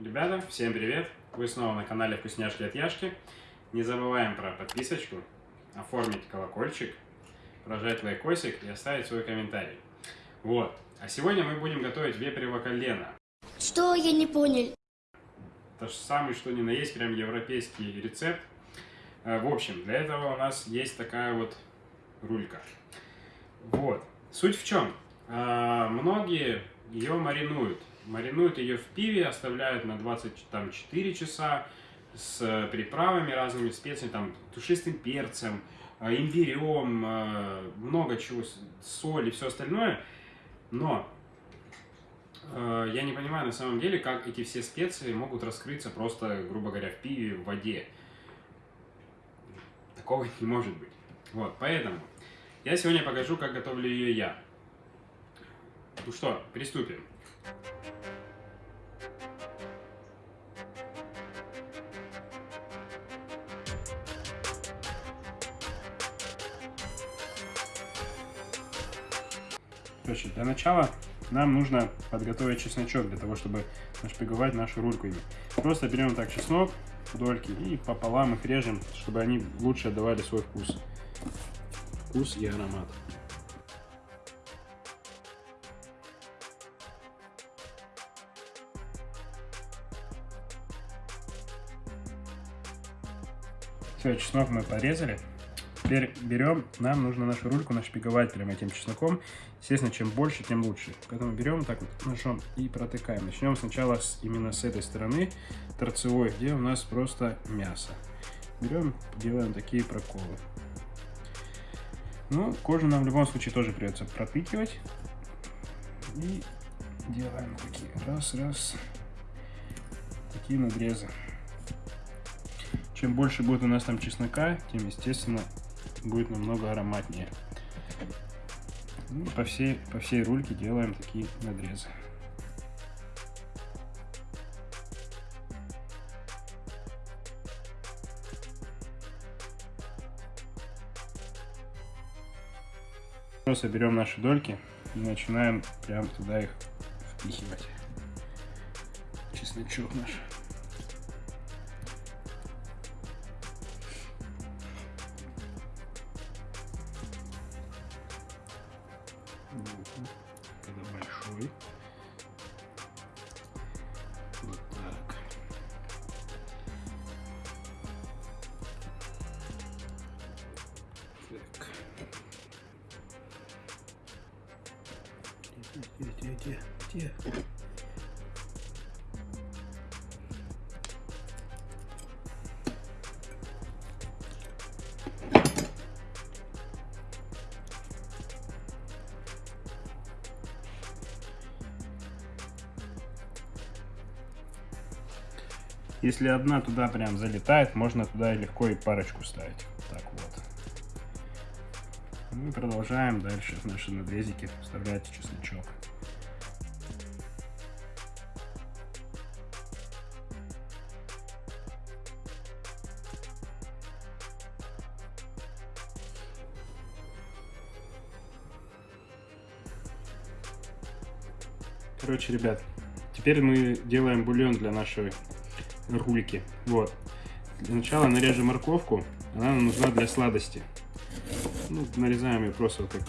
Ребята, всем привет! Вы снова на канале Вкусняшки от Яшки. Не забываем про подписочку, оформить колокольчик, прожать лайкосик и оставить свой комментарий. Вот. А сегодня мы будем готовить вепрево колено. Что? Я не понял. Это же самый что ни на есть, прям европейский рецепт. Э, В общем, для этого у нас есть такая вот рулька. Вот. Суть в чем? А, Многие ее маринуют. Маринуют ее в пиве, оставляют на 24 часа с э, приправами разными, специями, там, тушистым перцем, э, имбирем, э, много чего, соль и все остальное. Но я не понимаю на самом деле, как эти все специи могут раскрыться просто, грубо говоря, в пиве, в воде. Такого не может быть. Вот, поэтому я сегодня покажу, как готовлю ее я. Ну что, приступим. Короче, для начала нам нужно подготовить чесночок для того, чтобы нашпиговать нашу рульку ими. Просто берем так чеснок, дольки и пополам их режем, чтобы они лучше отдавали свой вкус. Вкус и аромат. Все, чеснок мы порезали. Теперь берем, нам нужно нашу рульку нашпиговать прямо этим чесноком. Естественно, чем больше, тем лучше. Поэтому берем так вот ножом и протыкаем. Начнем сначала с, именно с этой стороны, торцевой, где у нас просто мясо. Берем, делаем такие проколы. Ну, кожу нам в любом случае тоже придется пропикивать. И делаем такие раз-раз. Такие надрезы. Чем больше будет у нас там чеснока, тем, естественно, будет намного ароматнее. Ну, по, всей, по всей рульке делаем такие надрезы. Просто берем наши дольки и начинаем прям туда их впихивать. Чесночок наш. Где, где, где? Если одна туда прям залетает, можно туда легко и парочку ставить. Мы продолжаем дальше в наши надрезики вставлять чесночок. Короче, ребят, теперь мы делаем бульон для нашей рульки. Вот. Для начала нарежем морковку. Она нам нужна для сладости. Ну, нарезаем ее просто так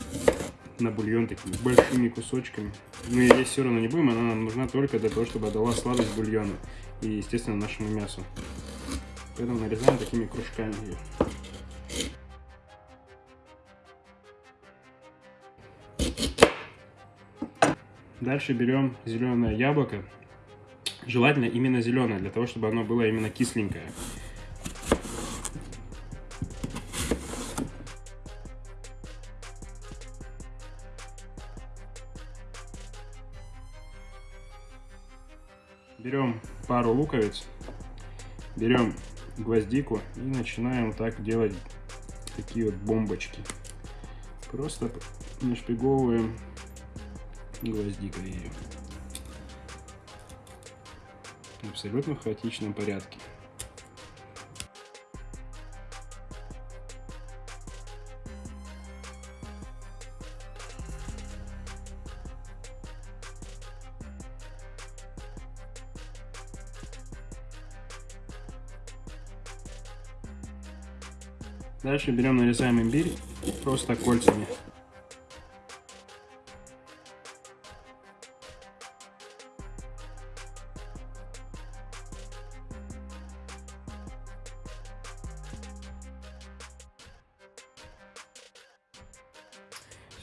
на бульон такими большими кусочками. Мы ее есть все равно не будем, она нам нужна только для того, чтобы отдала сладость бульону и, естественно, нашему мясу. Поэтому нарезаем такими кружками ее. Дальше берем зеленое яблоко. Желательно именно зеленое, для того, чтобы оно было именно кисленькое. Берем пару луковиц, берем гвоздику и начинаем так делать такие вот бомбочки. Просто нашпиговываем гвоздикой ее. Абсолютно в хаотичном порядке. Дальше берем, нарезаем имбирь просто кольцами.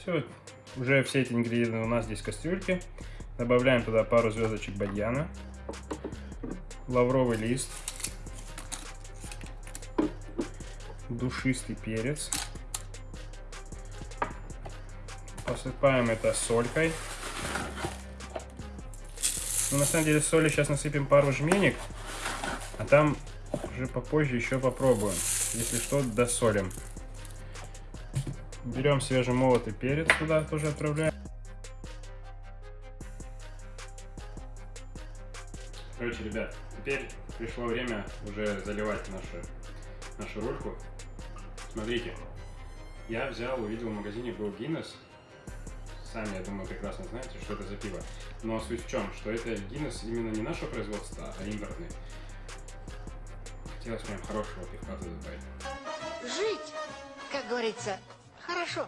Все, уже все эти ингредиенты у нас здесь в кастрюльке. Добавляем туда пару звездочек бадьяна, лавровый лист, душистый перец. Посыпаем это солькой. Ну, на самом деле соли сейчас насыпем пару жменек, а там уже попозже еще попробуем. Если что, досолим. Берем свежемолотый перец туда тоже отправляем. Короче, ребят, теперь пришло время уже заливать нашу, нашу рульку. Смотрите, я взял, увидел в магазине был Гиннес. Сами, я думаю, прекрасно знаете, что это за пиво. Но суть в чем, что это Гиннес именно не наше производство, а импортный. Хотелось прям хорошего пивка добавить. Жить, как говорится, хорошо.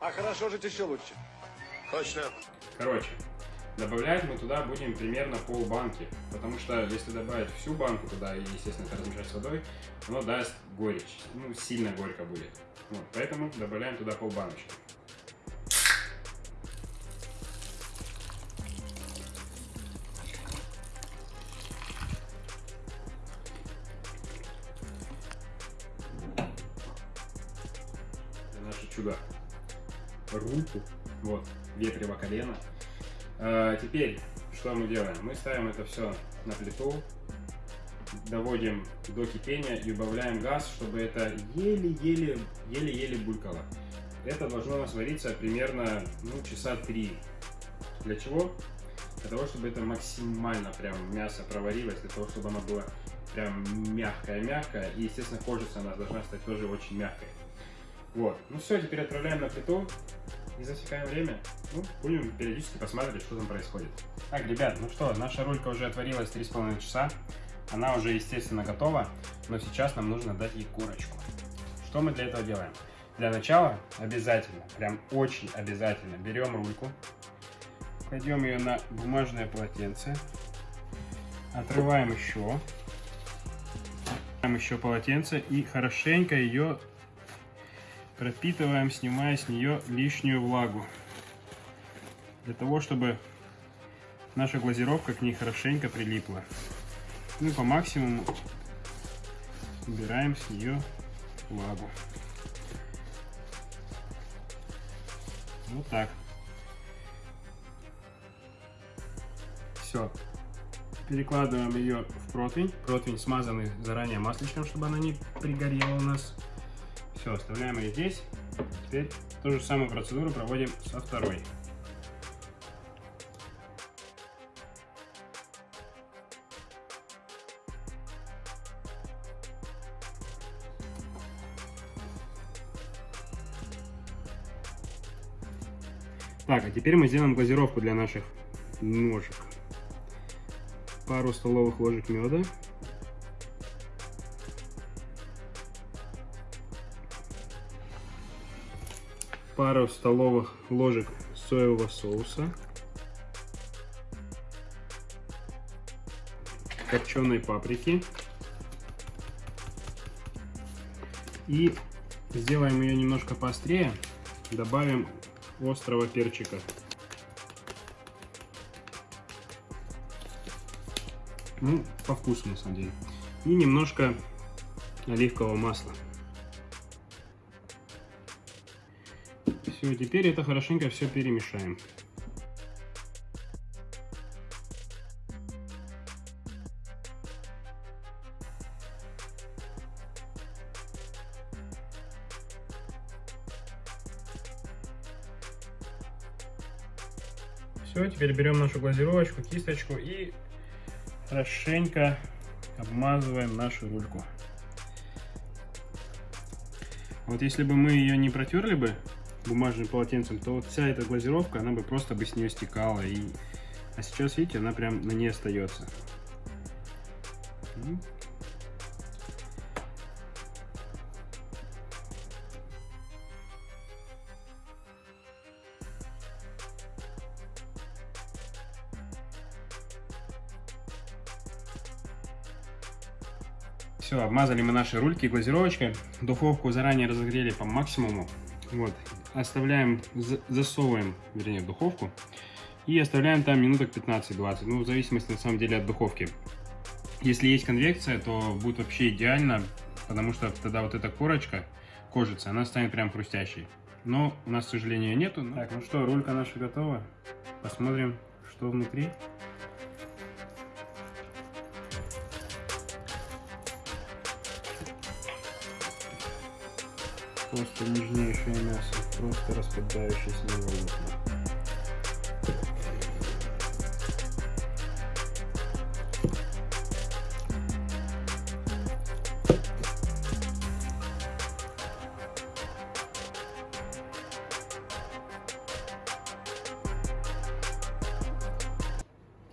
А хорошо жить еще лучше. Точно. Короче, добавлять мы туда будем примерно полбанки, потому что если добавить всю банку туда и, естественно, это размешать с водой, оно даст горечь, ну, сильно горько будет. Вот, поэтому добавляем туда полбаночки. Это наше чудо. Рульку, вот, ветрево колено. А, теперь, что мы делаем? Мы ставим это все на плиту, доводим до кипения и убавляем газ, чтобы это еле-еле, еле-еле булькало. Это должно у нас вариться примерно ну, часа три. Для чего? Для того, чтобы это максимально прям мясо проварилось, для того, чтобы оно было прям мягкое-мягкое. И, естественно, кожица у нас должна стать тоже очень мягкой. Вот. Ну все, теперь отправляем на плиту и засекаем время. Ну, будем периодически посмотреть, что там происходит. Так, ребят, ну что, наша рулька уже отварилась 3,5 часа. Она уже, естественно, готова, но сейчас нам нужно дать ей корочку. Что мы для этого делаем? Для начала обязательно, прям очень обязательно, берем рульку, кладем ее на бумажное полотенце, отрываем еще, отрываем еще полотенце и хорошенько ее пропитываем, снимая с нее лишнюю влагу. Для того, чтобы наша глазировка к ней хорошенько прилипла. Ну и по максимуму убираем с нее влагу. Вот так. Все. Перекладываем ее в противень. Противень смазанный заранее масличком, чтобы она не пригорела у нас. Все, оставляем ее здесь. Теперь ту же самую процедуру проводим со второй. Так, а теперь мы сделаем глазировку для наших ножек. Пару столовых ложек меда. Пару столовых ложек соевого соуса. Копченой паприки. И сделаем ее немножко поострее. Добавим острого перчика. Ну, по вкусу на самом деле. И немножко оливкового масла. Все, теперь это хорошенько все перемешаем. Все, теперь берем нашу глазировочку, кисточку и хорошенько обмазываем нашу рульку. Вот если бы мы ее не протерли бы бумажным полотенцем, то вот вся эта глазировка, она бы просто бы с нее стекала. И... А сейчас, видите, она прям на ней остается. Все, обмазали мы наши рульки глазировочкой. Духовку заранее разогрели по максимуму. Вот, оставляем, за- засовываем, вернее, в духовку. И оставляем там минуток 15-20, ну, в зависимости, на самом деле, от духовки. Если есть конвекция, то будет вообще идеально, потому что тогда вот эта корочка, кожица, она станет прям хрустящей. Но у нас, к сожалению, нету. Так, ну что, рулька наша готова. Посмотрим, что внутри. Просто нежнейшее мясо, просто распадающееся волокна.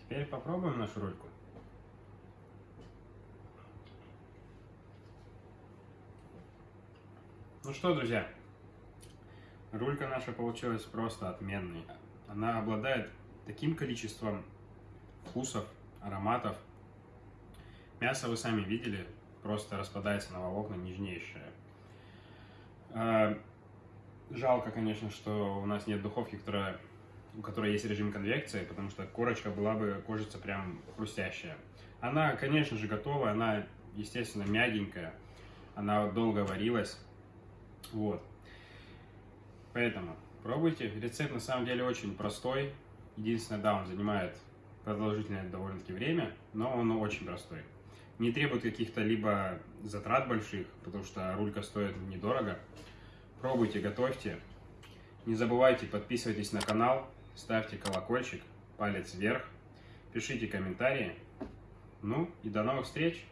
Теперь попробуем нашу рульку. Ну что, друзья, рулька наша получилась просто отменной. Она обладает таким количеством вкусов, ароматов. Мясо вы сами видели, просто распадается на волокна нежнейшее. А, Жалко, конечно, что у нас нет духовки, которая, у которой есть режим конвекции, потому что корочка была бы, кожица прям хрустящая. Она, конечно же, готова, она, естественно, мягенькая, она долго варилась. Вот. Поэтому пробуйте. Рецепт на самом деле очень простой. Единственное, да, он занимает продолжительное довольно-таки время, но он очень простой. Не требует каких-то либо затрат больших, потому что рулька стоит недорого. Пробуйте, готовьте. Не забывайте, подписывайтесь на канал, ставьте колокольчик, палец вверх, пишите комментарии. Ну и до новых встреч!